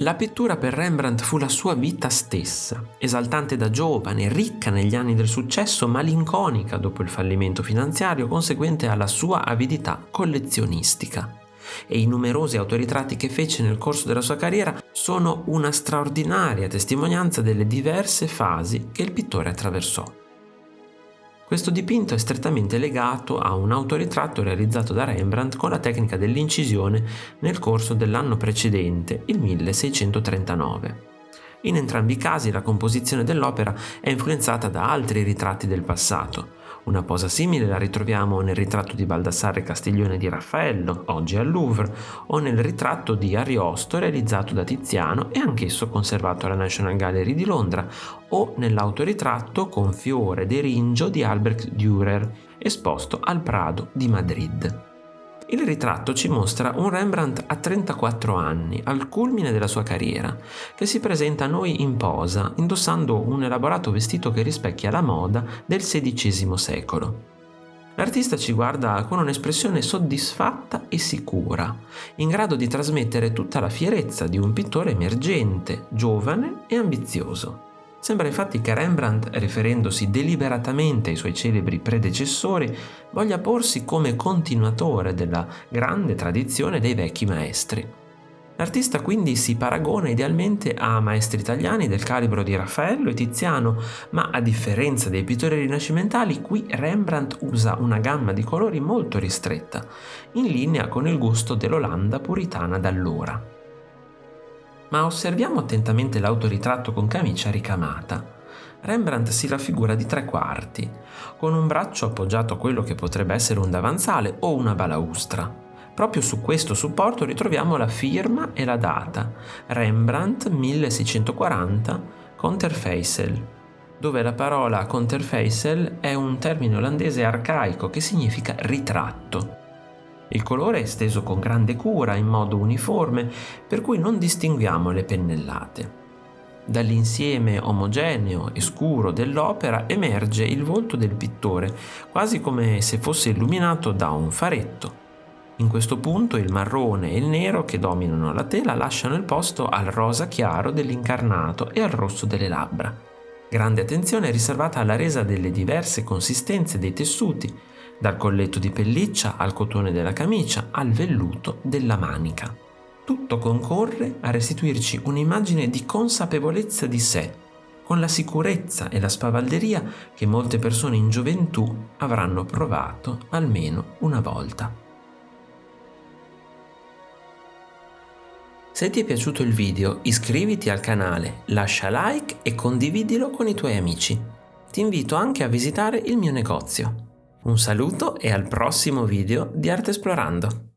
La pittura per Rembrandt fu la sua vita stessa, esaltante da giovane, ricca negli anni del successo, malinconica dopo il fallimento finanziario conseguente alla sua avidità collezionistica. E i numerosi autoritratti che fece nel corso della sua carriera sono una straordinaria testimonianza delle diverse fasi che il pittore attraversò. Questo dipinto è strettamente legato a un autoritratto realizzato da Rembrandt con la tecnica dell'incisione nel corso dell'anno precedente, il 1639. In entrambi i casi la composizione dell'opera è influenzata da altri ritratti del passato, una posa simile la ritroviamo nel ritratto di Baldassarre Castiglione di Raffaello, oggi al Louvre, o nel ritratto di Ariosto realizzato da Tiziano e anch'esso conservato alla National Gallery di Londra, o nell'autoritratto con fiore d'eringio di Albrecht Dürer, esposto al Prado di Madrid. Il ritratto ci mostra un Rembrandt a 34 anni, al culmine della sua carriera, che si presenta a noi in posa, indossando un elaborato vestito che rispecchia la moda del XVI secolo. L'artista ci guarda con un'espressione soddisfatta e sicura, in grado di trasmettere tutta la fierezza di un pittore emergente, giovane e ambizioso. Sembra infatti che Rembrandt, riferendosi deliberatamente ai suoi celebri predecessori, voglia porsi come continuatore della grande tradizione dei vecchi maestri. L'artista quindi si paragona idealmente a maestri italiani del calibro di Raffaello e Tiziano, ma a differenza dei pittori rinascimentali, qui Rembrandt usa una gamma di colori molto ristretta, in linea con il gusto dell'Olanda puritana d'allora ma osserviamo attentamente l'autoritratto con camicia ricamata. Rembrandt si raffigura di tre quarti, con un braccio appoggiato a quello che potrebbe essere un davanzale o una balaustra. Proprio su questo supporto ritroviamo la firma e la data, Rembrandt 1640, Conterfeisel, dove la parola Conterfeisel è un termine olandese arcaico che significa ritratto. Il colore è steso con grande cura, in modo uniforme, per cui non distinguiamo le pennellate. Dall'insieme omogeneo e scuro dell'opera emerge il volto del pittore, quasi come se fosse illuminato da un faretto. In questo punto il marrone e il nero che dominano la tela lasciano il posto al rosa chiaro dell'incarnato e al rosso delle labbra. Grande attenzione è riservata alla resa delle diverse consistenze dei tessuti, dal colletto di pelliccia al cotone della camicia al velluto della manica. Tutto concorre a restituirci un'immagine di consapevolezza di sé, con la sicurezza e la spavalderia che molte persone in gioventù avranno provato almeno una volta. Se ti è piaciuto il video iscriviti al canale, lascia like e condividilo con i tuoi amici. Ti invito anche a visitare il mio negozio un saluto e al prossimo video di Arte Esplorando.